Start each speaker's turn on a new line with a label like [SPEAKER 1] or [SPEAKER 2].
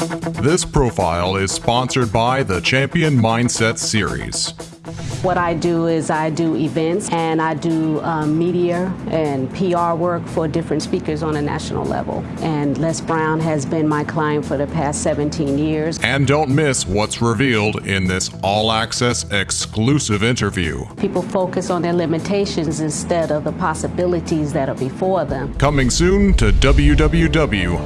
[SPEAKER 1] This profile is sponsored by the Champion Mindset Series.
[SPEAKER 2] What I do is I do events and I do um, media and PR work for different speakers on a national level. And Les Brown has been my client for the past 17 years.
[SPEAKER 1] And don't miss what's revealed in this all access exclusive interview.
[SPEAKER 2] People focus on their limitations instead of the possibilities that are before them.
[SPEAKER 1] Coming soon to www.boa.tv.